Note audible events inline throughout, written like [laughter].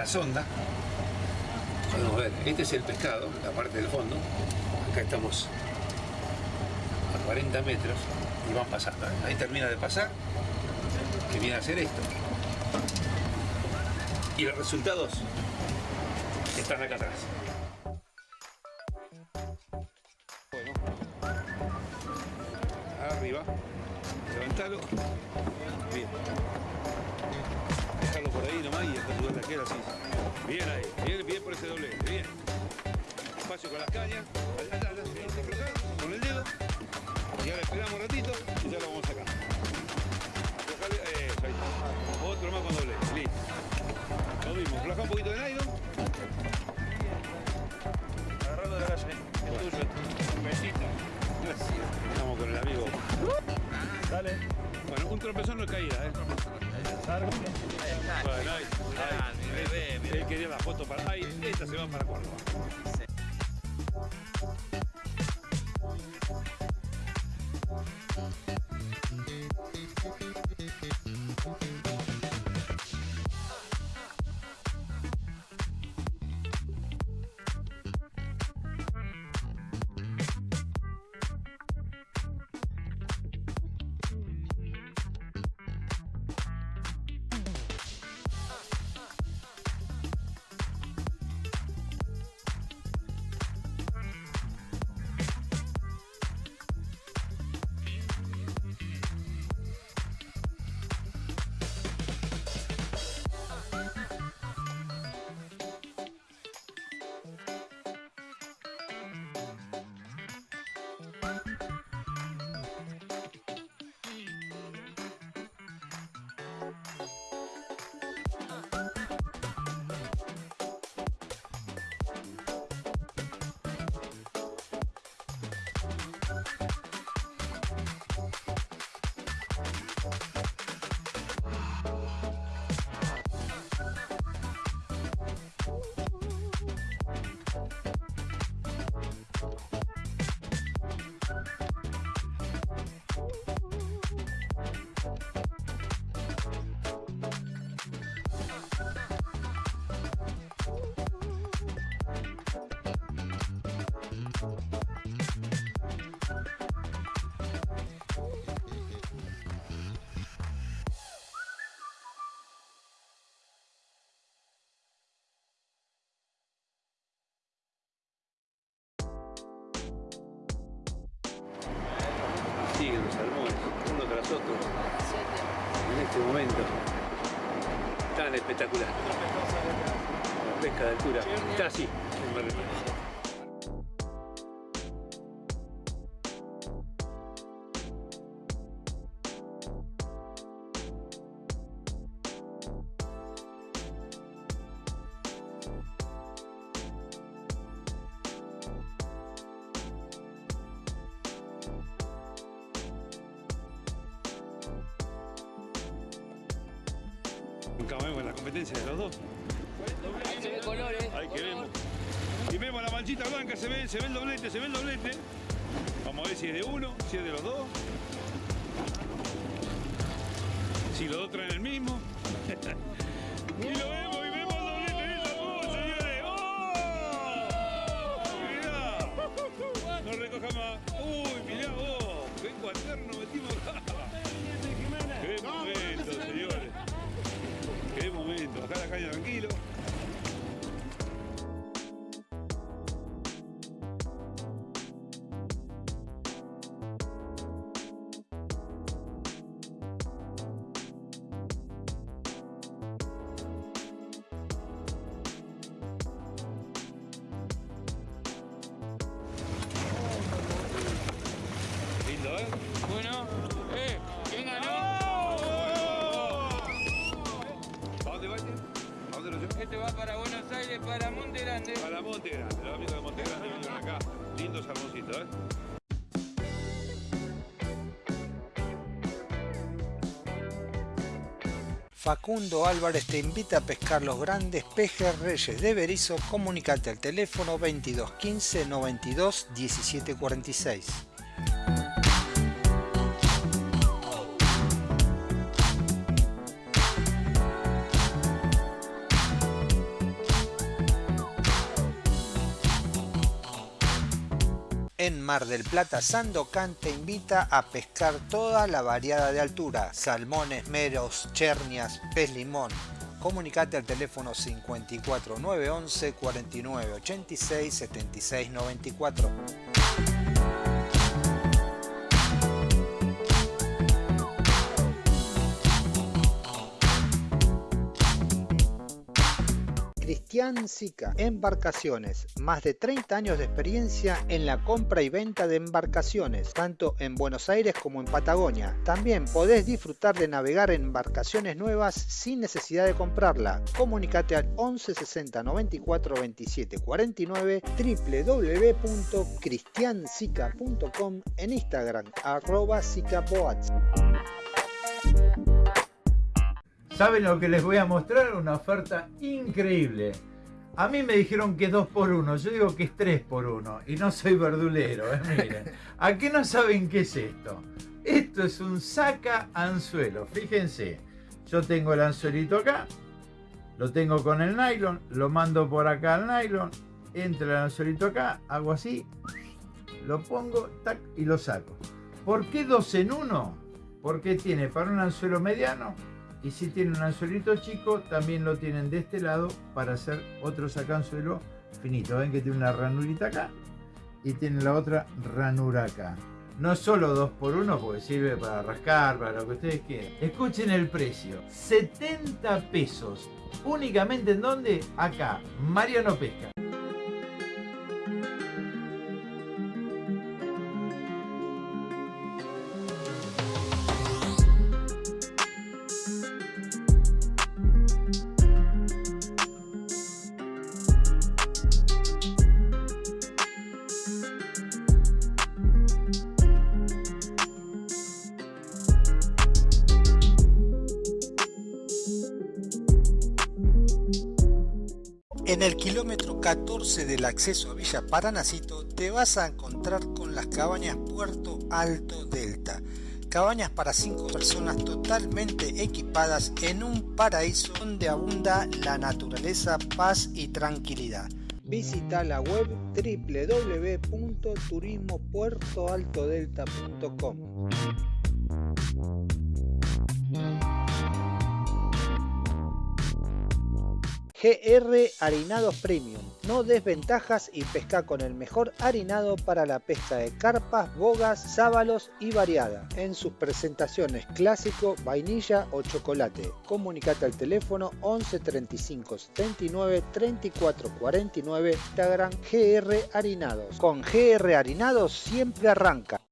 la sonda. Podemos ver, este es el pescado, la parte del fondo. Acá estamos a 40 metros y van pasando. Ahí termina de pasar, que viene a hacer esto. Y los resultados están acá atrás. Arriba, levantalo. Bien. Ahí así. Bien ahí, bien, bien por ese doblete, bien. Espacio con las cañas, allá, allá, allá, con el dedo. Y ahora esperamos un ratito y ya lo vamos a sacar. Aflojale, eso, ahí está. Otro más con doblete, listo. Lo mismo, afloja un poquito de nylon. Agarrando de la calle, es tuyo. Un besito. Estamos con el amigo. Dale. Bueno, un tropezón no es caída, ¿eh? Largo. Bueno, ahí, ahí. Él quería la foto para... Ahí, esta se va para Córdoba. Siguen otro, en este momento. Tan espectacular. La pesca de altura. Está así, manchita blanca, se ve, se ve el doblete, se ve el doblete. Vamos a ver si es de uno, si es de los dos. Si los dos traen el mismo. [laughs] y lo vemos, va para Buenos Aires, para Monte Grande. Para Monte Grande, los amigos de Monte Grande vinieron acá. Lindos hermositos, ¿eh? Facundo Álvarez te invita a pescar los grandes pejes reyes de Berizo. Comunicate al teléfono 2215 92 1746. Mar del Plata, Sandocan te invita a pescar toda la variada de altura, salmones, meros, chernias, pez limón. Comunicate al teléfono 54911 4986 7694. Cristian Sica, Embarcaciones, más de 30 años de experiencia en la compra y venta de embarcaciones, tanto en Buenos Aires como en Patagonia. También podés disfrutar de navegar en embarcaciones nuevas sin necesidad de comprarla. Comunicate al 11 60 94 27 49 www.cristiansica.com en Instagram arroba. ¿Saben lo que les voy a mostrar? Una oferta increíble. A mí me dijeron que es 2 por 1 yo digo que es 3 por 1 y no soy verdulero, ¿eh? miren. [laughs] ¿A qué no saben qué es esto? Esto es un saca anzuelo, fíjense. Yo tengo el anzuelito acá, lo tengo con el nylon, lo mando por acá al nylon, entra el anzuelito acá, hago así, lo pongo tac, y lo saco. ¿Por qué 2 en 1? Porque tiene para un anzuelo mediano y si tienen un anzuelito chico, también lo tienen de este lado para hacer otro sacanzuelo finito. Ven que tiene una ranurita acá y tiene la otra ranura acá. No solo 2 por 1 porque sirve para rascar, para lo que ustedes quieran. Escuchen el precio. 70 pesos. Únicamente en donde? Acá. Mariano Pesca. En el kilómetro 14 del acceso a Villa Paranacito te vas a encontrar con las cabañas Puerto Alto Delta. Cabañas para 5 personas totalmente equipadas en un paraíso donde abunda la naturaleza, paz y tranquilidad. Visita la web www.turismopuertoaltodelta.com. GR Harinados Premium. No desventajas y pesca con el mejor harinado para la pesca de carpas, bogas, sábalos y variada. En sus presentaciones clásico, vainilla o chocolate. Comunicate al teléfono 11 35 79 34 49 Instagram GR Harinados. Con GR Harinados siempre arranca.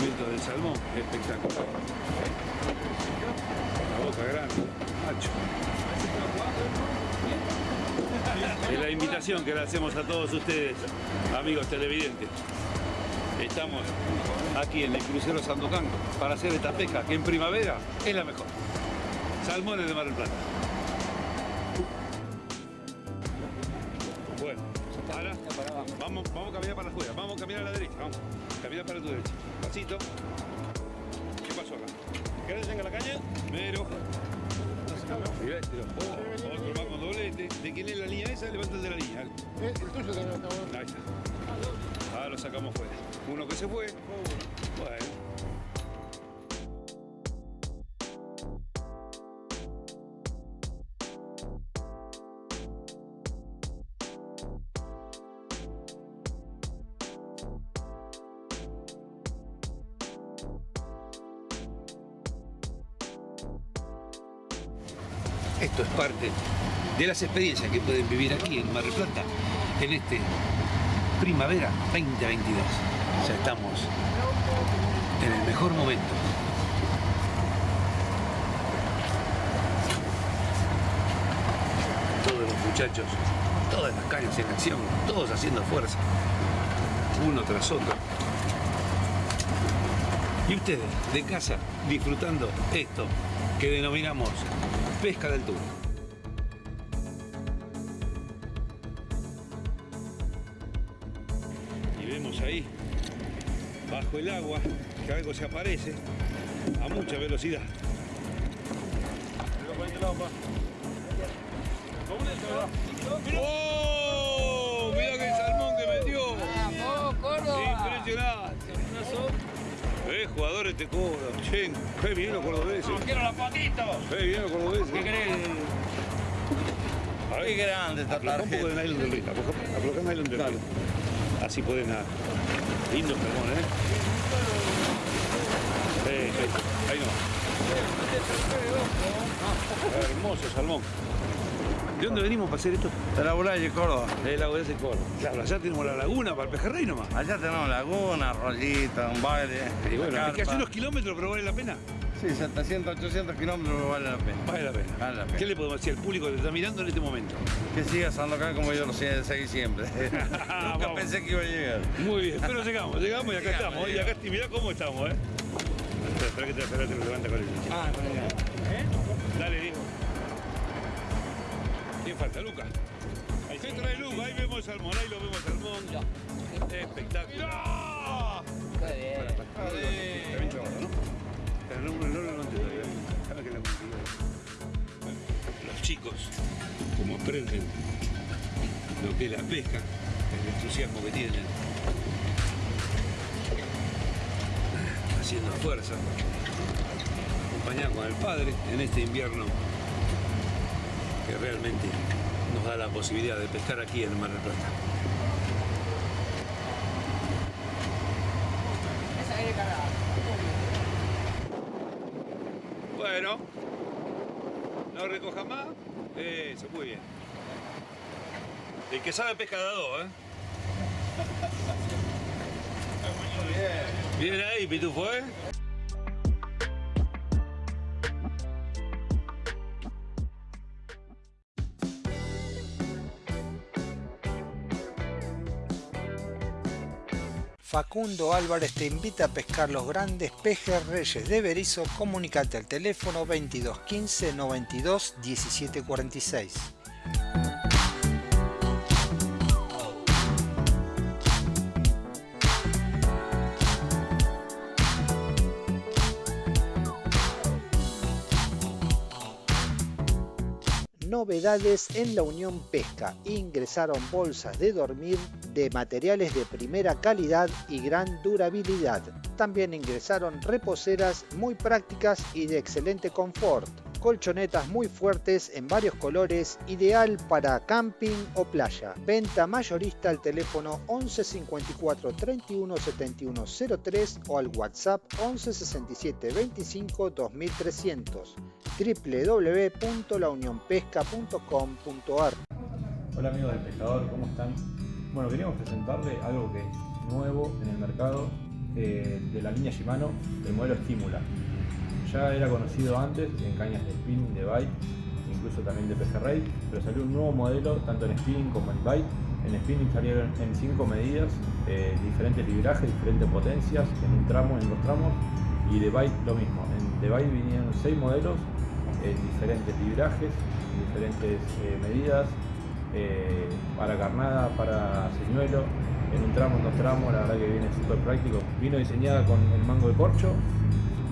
Del salmón, espectacular. La boca grande, macho. Es la invitación que le hacemos a todos ustedes, amigos televidentes. Estamos aquí en el crucero Sandocan para hacer esta pesca que en primavera es la mejor. Salmones de Mar del Plata. Ahora vamos, vamos a caminar para afuera, vamos a caminar a la derecha, vamos. Camina para tu derecha. Pasito. ¿Qué pasó acá? ¿Querés que tenga la caña? Mero. Mirá este, otro más con doblete. ¿De quién es la línea esa? Levanta el de la línea. El tuyo también está. Ahí está. Ahora lo sacamos fuera. Uno que se fue. Bueno. Las experiencias que pueden vivir aquí en Mar del Plata en este primavera 2022. Ya estamos en el mejor momento. Todos los muchachos, todas las cañas en acción, todos haciendo fuerza, uno tras otro. Y ustedes, de casa, disfrutando esto que denominamos pesca del altura. Bajo el agua, que algo se aparece a mucha velocidad. ¡Oh! Mira que salmón que metió. Impresionante. Eh, jugadores te cobran. Che, qué bien los cordobeses. ¡Quiero la fotito! Qué bien los cordobeses. Qué grande esta un poco de nylon nylon. Así pueden nadar. Lindo salmón, ¿eh? Sí. Ahí no. Hermoso salmón. ¿De dónde venimos para hacer esto? De la Bulaya, Córdoba. De la de Córdoba. Claro, allá tenemos la laguna para el pejerrey nomás. Allá tenemos laguna, rollita, un baile. Y bueno, una es que hace unos kilómetros, pero vale la pena. Sí, 700, 800 kilómetros vale la pena. Vale la pena. Vale la pena. ¿Qué le podemos decir al público que está mirando en este momento? Que sigas andando acá como yo lo sé- seguí siempre. [laughs] [laughs] Nunca Vamos. pensé que iba a llegar. Muy bien, pero llegamos, llegamos y acá Llegamos, estamos. ¿eh? Y acá y mirá cómo estamos, ¿eh? Espera, que te, espera, te lo levanta con el Ah, con ella. Dale, Diego. ¿Quién falta? Luca. ¿Qué trae Luca? Ahí vemos el salmón, ahí lo vemos el salmón. Espectacular. Chicos, como aprenden lo que es la pesca, el entusiasmo que tienen, haciendo fuerza, acompañado con el padre en este invierno que realmente nos da la posibilidad de pescar aquí en el Mar del Plata. Bueno, no recoja más. Eso, muy bien. El que sabe pesca de a dos, ¿eh? [laughs] Bien ahí, Pitufo, ¿eh? Facundo Álvarez te invita a pescar los grandes pejes reyes de Berizo. Comunicate al teléfono 22 15 92 17 En la Unión Pesca. Ingresaron bolsas de dormir de materiales de primera calidad y gran durabilidad. También ingresaron reposeras muy prácticas y de excelente confort. Colchonetas muy fuertes en varios colores, ideal para camping o playa. Venta mayorista al teléfono 11 54 31 71 03 o al WhatsApp 11 67 25 2300 www.launionpesca.com.ar Hola amigos del pescador, ¿cómo están? Bueno, queríamos presentarle algo que es nuevo en el mercado eh, de la línea Shimano, el modelo Stimula. Ya era conocido antes en cañas de spinning, de bite, incluso también de pejerrey, pero salió un nuevo modelo tanto en spinning como en bite. En spinning salieron en 5 medidas, eh, diferentes librajes, diferentes potencias, en un tramo, en dos tramos, y de bite lo mismo. En de bite vinieron 6 modelos diferentes librajes, en diferentes eh, medidas, eh, para carnada, para señuelo, en un tramo, en dos tramos, la verdad que viene súper práctico. Vino diseñada con el mango de corcho,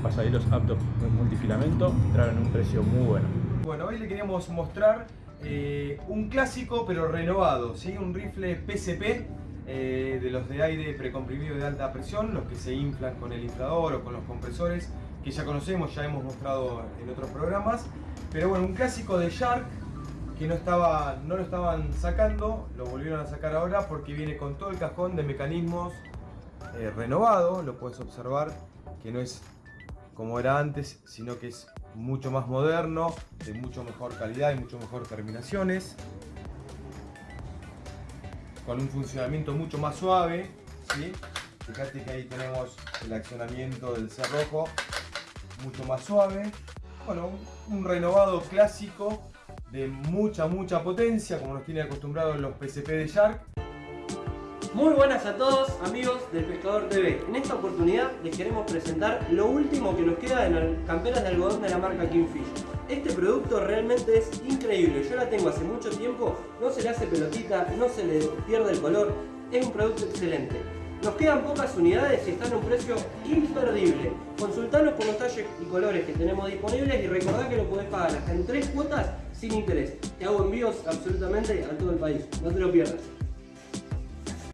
pasajeros aptos en multifilamento, entraron en un precio muy bueno. Bueno, hoy le queríamos mostrar eh, un clásico pero renovado, ¿sí? un rifle PCP eh, de los de aire precomprimido de alta presión, los que se inflan con el inflador o con los compresores, que ya conocemos, ya hemos mostrado en otros programas. Pero bueno, un clásico de Shark que no, estaba, no lo estaban sacando, lo volvieron a sacar ahora porque viene con todo el cajón de mecanismos eh, renovado, lo puedes observar que no es como era antes, sino que es mucho más moderno, de mucho mejor calidad y mucho mejor terminaciones. Con un funcionamiento mucho más suave. ¿sí? Fíjate que ahí tenemos el accionamiento del cerrojo mucho más suave. Bueno, un renovado clásico de mucha, mucha potencia, como nos tiene acostumbrados los PCP de Shark. Muy buenas a todos amigos del Pescador TV. En esta oportunidad les queremos presentar lo último que nos queda en las camperas de algodón de la marca Kingfish. Este producto realmente es increíble, yo la tengo hace mucho tiempo, no se le hace pelotita, no se le pierde el color, es un producto excelente. Nos quedan pocas unidades y están a un precio imperdible. Consultanos por los talles y colores que tenemos disponibles y recordá que lo podés pagar hasta en tres cuotas sin interés. Te hago envíos absolutamente a todo el país, no te lo pierdas.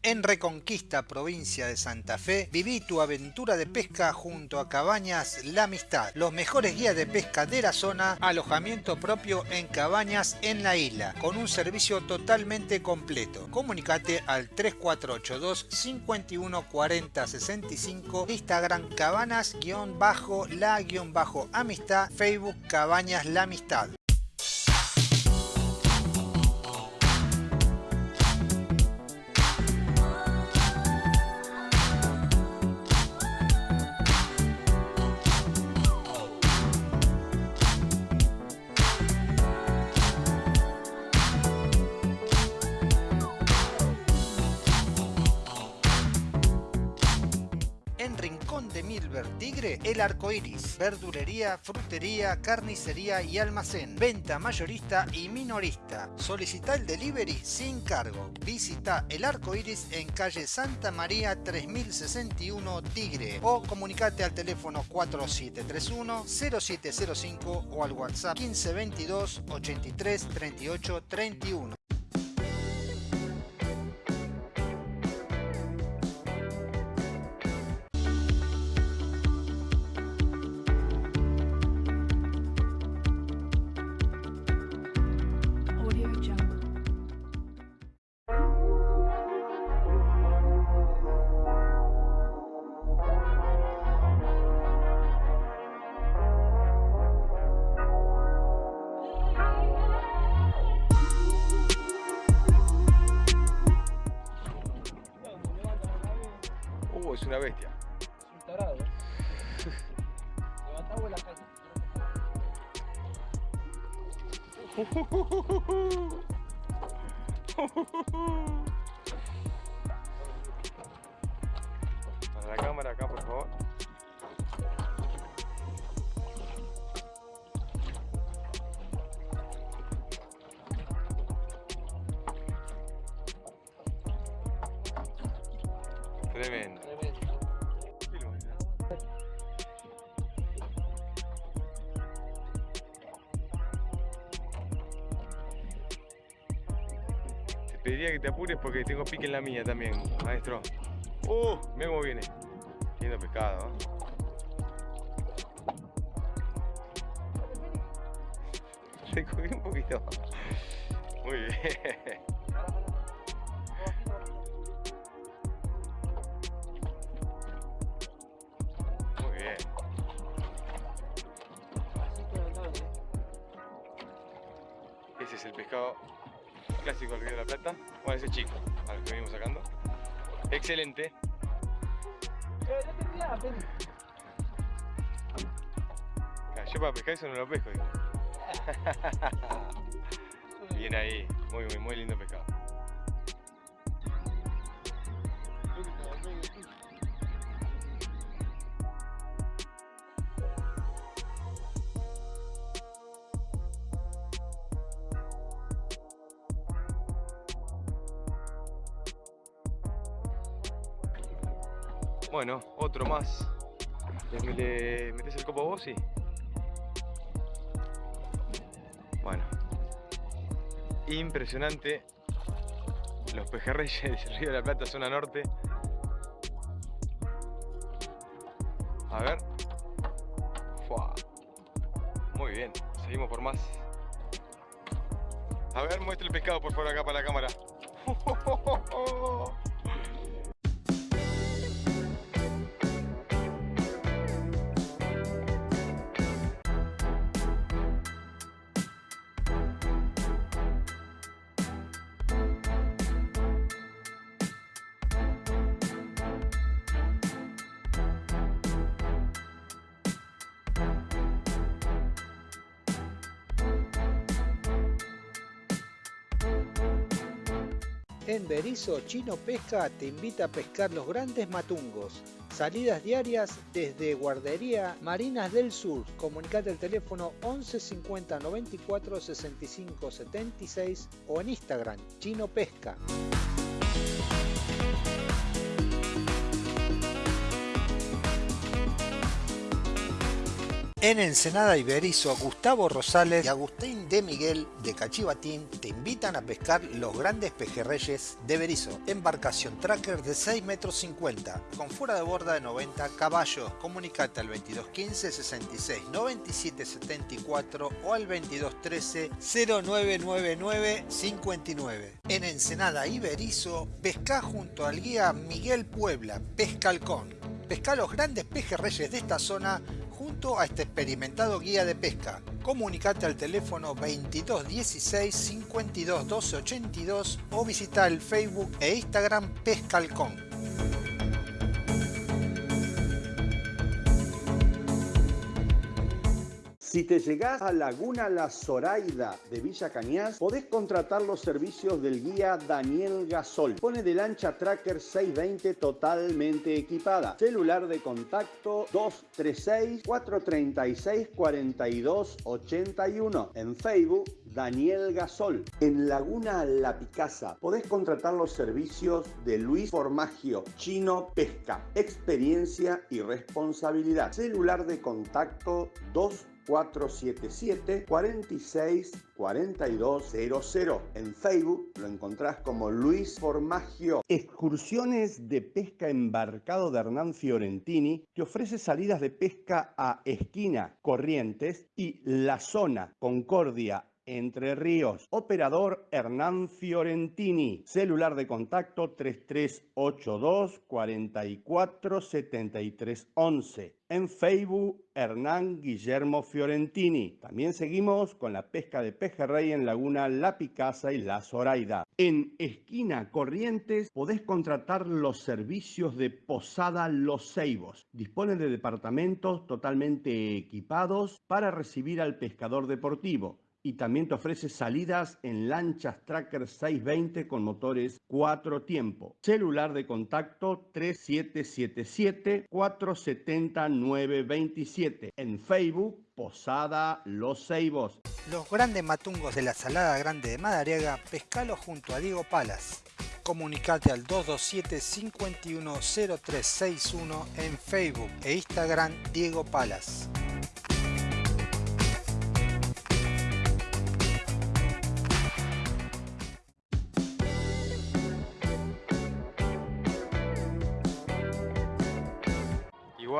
En Reconquista, provincia de Santa Fe, viví tu aventura de pesca junto a Cabañas La Amistad. Los mejores guías de pesca de la zona, alojamiento propio en cabañas en la isla, con un servicio totalmente completo. Comunicate al 3482 51 40 65, Instagram cabanas-la-amistad, Facebook Cabañas La Amistad. Tigre, El Arco Iris, verdulería, frutería, carnicería y almacén, venta mayorista y minorista. Solicita el delivery sin cargo. Visita El Arco Iris en calle Santa María 3061 Tigre o comunicate al teléfono 4731 0705 o al WhatsApp 1522 83 38 31. Para la cámara acá, por favor. Tremendo. Te apures porque tengo pique en la mía también, maestro. Uh, mira viene. Lindo pescado. [laughs] cubrí un poquito. Muy bien. [laughs] Plata. Bueno, ese chico, al que venimos sacando. Excelente. Ah, Yo para pescar eso no lo pesco, digo. [laughs] Bien ahí, muy, muy, muy lindo pescado. Bueno, otro más. ¿Le, le metes el copo vos? Sí. Bueno. Impresionante. Los pejerreyes [laughs] del Río de la Plata, zona norte. A ver. Fua. Muy bien. Seguimos por más. A ver, muestra el pescado por favor acá para la cámara. [laughs] Berizo, Chino Pesca te invita a pescar los grandes matungos. Salidas diarias desde Guardería Marinas del Sur. Comunicate al teléfono 11 50 94 65 76 o en Instagram Chino Pesca. En Ensenada Iberizo, Gustavo Rosales y Agustín de Miguel de Cachivatín te invitan a pescar los grandes pejerreyes de Berizo. Embarcación tracker de 6 metros 50 con fuera de borda de 90 caballos. Comunicate al 2215 66 97 74 o al 2213 0999 59. En Ensenada Iberizo, pesca junto al guía Miguel Puebla, Pescalcón. Pesca los grandes pejerreyes de esta zona a este experimentado guía de pesca. Comunicate al teléfono 2216 52 12 82 o visita el Facebook e Instagram Pescalcón. Si te llegás a Laguna La Zoraida de Villa Cañas, podés contratar los servicios del guía Daniel Gasol. Pone de lancha Tracker 620 totalmente equipada. Celular de contacto 236-436-4281. En Facebook, Daniel Gasol. En Laguna La Picasa, podés contratar los servicios de Luis Formagio, Chino Pesca. Experiencia y responsabilidad. Celular de contacto 2 477 46 4200. En Facebook lo encontrás como Luis Formagio. Excursiones de pesca embarcado de Hernán Fiorentini que ofrece salidas de pesca a Esquina, Corrientes y La Zona, Concordia, entre Ríos. Operador Hernán Fiorentini. Celular de contacto 3382 44 73 11. En Facebook Hernán Guillermo Fiorentini. También seguimos con la pesca de pejerrey en Laguna La Picasa y La Zoraida. En Esquina Corrientes podés contratar los servicios de Posada Los Ceibos. Dispone de departamentos totalmente equipados para recibir al pescador deportivo y también te ofrece salidas en lanchas Tracker 620 con motores 4 tiempo. Celular de contacto 3777-470-927. En Facebook, Posada Los Ceibos. Los grandes matungos de la Salada Grande de Madariaga, pescalo junto a Diego Palas. Comunicate al 227-510361 en Facebook e Instagram Diego Palas.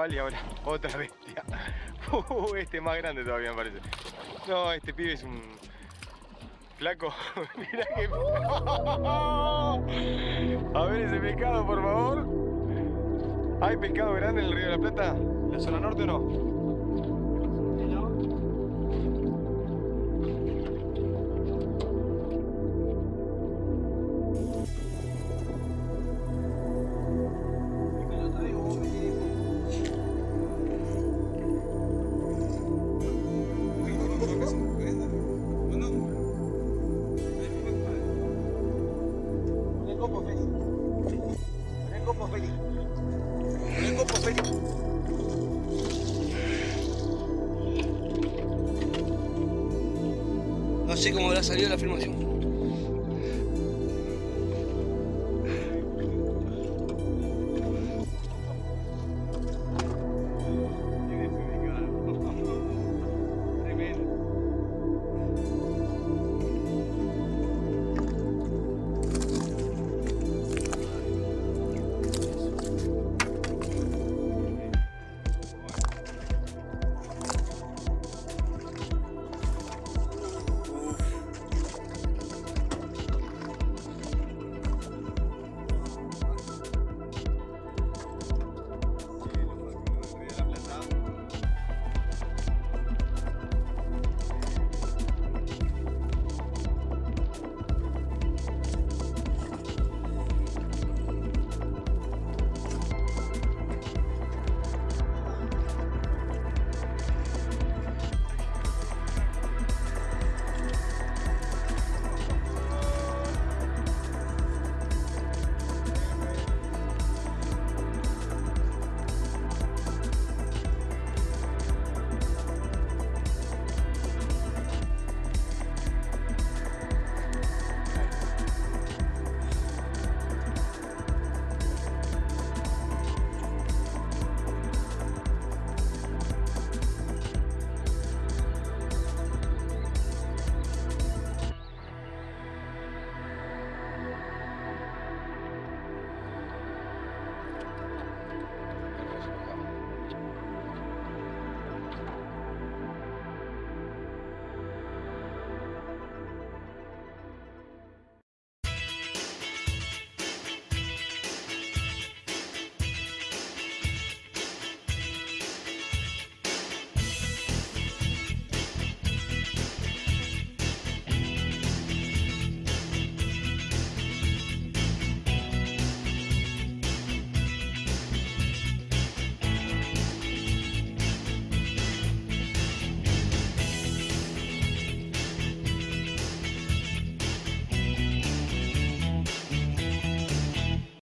Y ahora [laughs] otra bestia. Uh, este más grande todavía me parece. No, este pibe es un flaco. [laughs] Mira que. [laughs] A ver ese pescado, por favor. ¿Hay pescado grande en el Río de la Plata? ¿En la zona norte o? No sé cómo habrá salido la filmación.